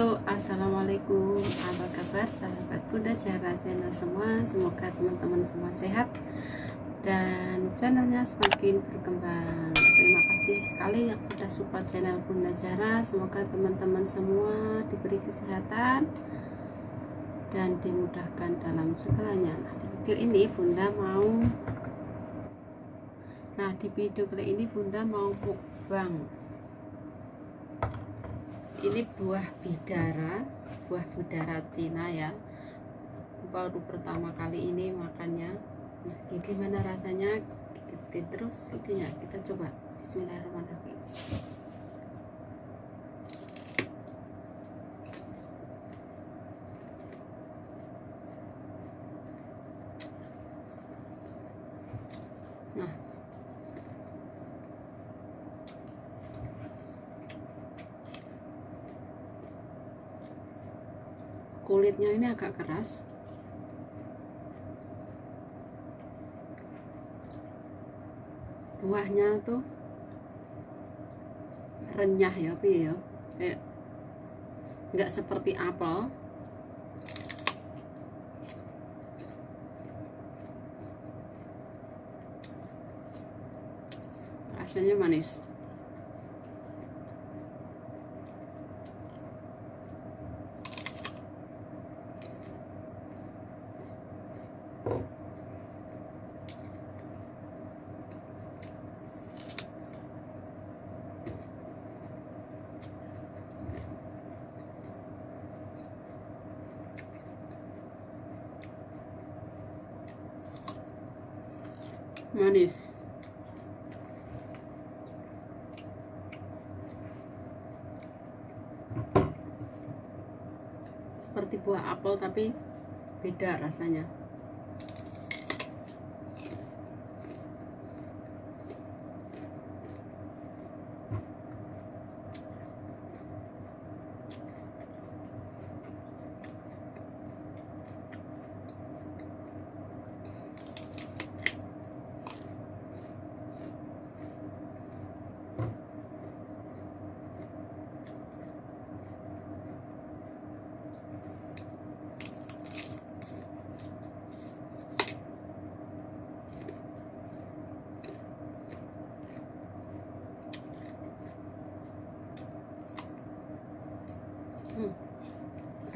Halo, Assalamualaikum. Apa kabar sahabat Bunda Jara channel semua? Semoga teman-teman semua sehat Dan channelnya semakin berkembang. Terima kasih sekali yang sudah support channel Bunda Jara. Semoga teman-teman semua diberi kesehatan Dan dimudahkan dalam segalanya. Nah di video ini Bunda mau Nah di video kali ini Bunda mau mukbang ini buah bidara buah bidara Cina ya. Baru pertama kali ini makannya. Nah gimana rasanya? Ikuti terus videonya. Kita coba. Bismillahirrahmanirrahim nah kulitnya ini agak keras. Buahnya tuh renyah ya Pi ya. Kayak nggak seperti apel. Rasanya manis manis. Seperti buah apel tapi beda rasanya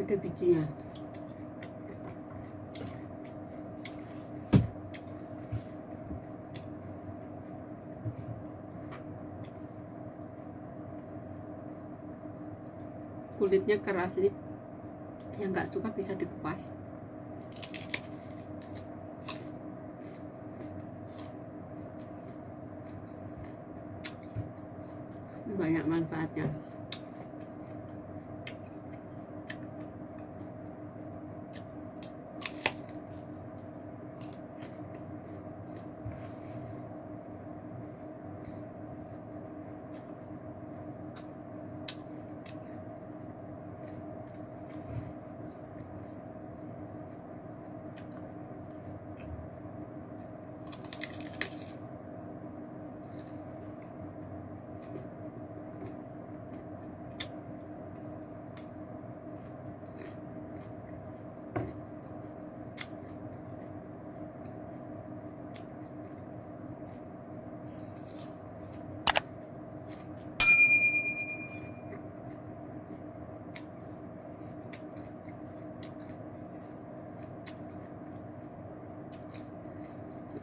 ada bijinya kulitnya keras ini yang nggak suka bisa dikupas. Banyak manfaatnya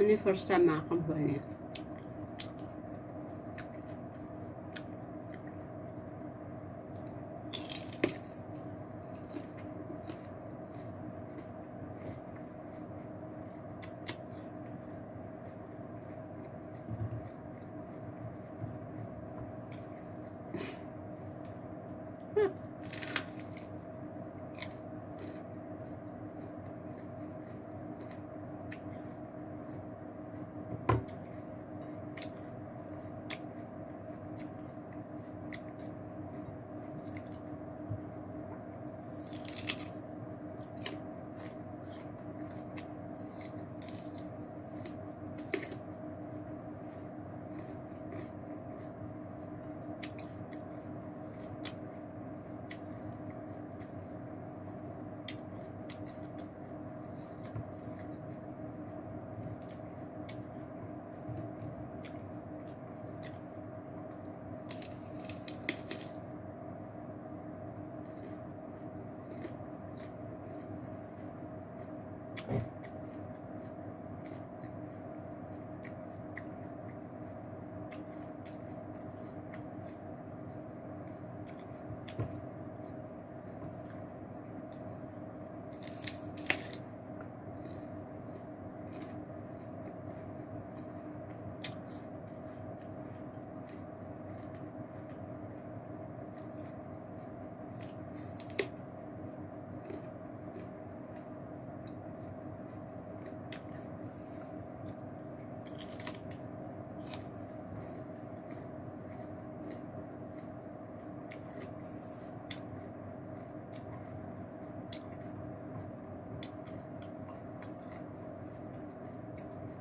Hindi first time ah, makakuha niya.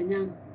buahnya kenyang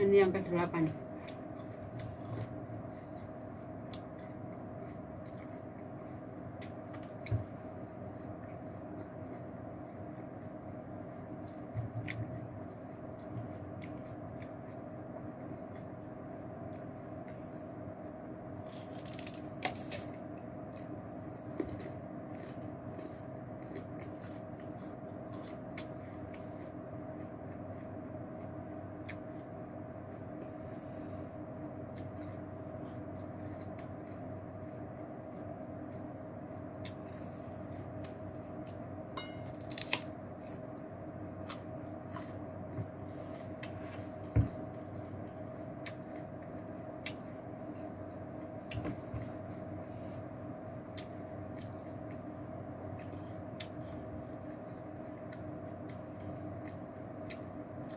ini yang ke-8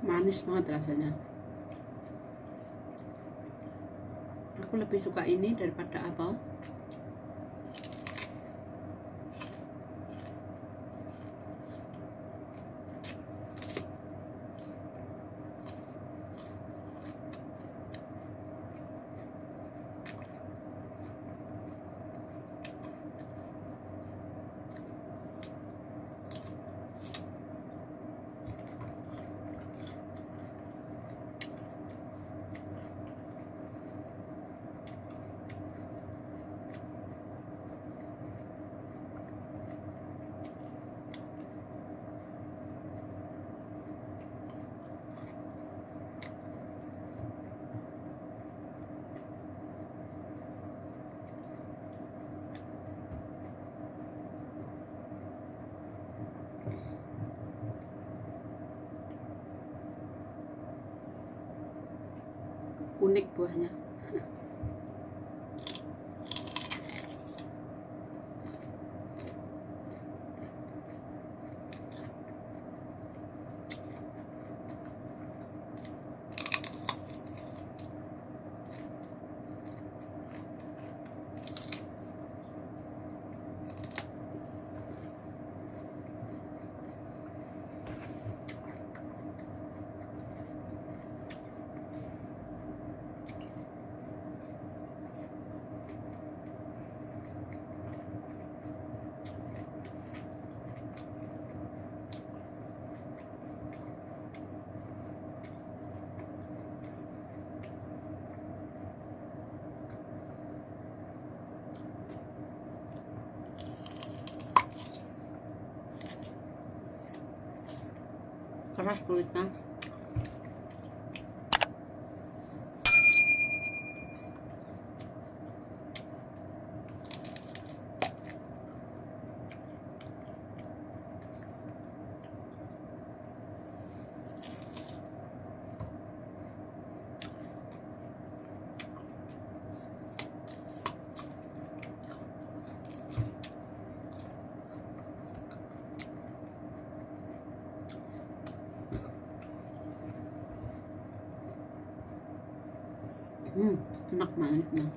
manis banget rasanya. Aku lebih suka ini daripada apel unik buahnya Carrasco, Litkan. Keras kulitnya hmm enak banget nah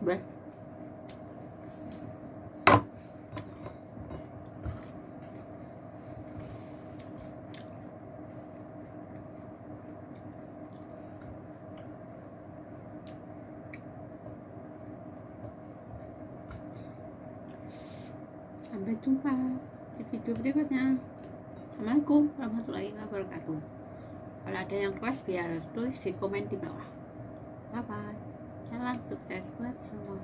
Bread. Sampai jumpa di video berikutnya. Assalamualaikum warahmatullahi wabarakatuh. Kalau ada yang request biar tulis di komen di bawah. Bye bye salam sukses buat semua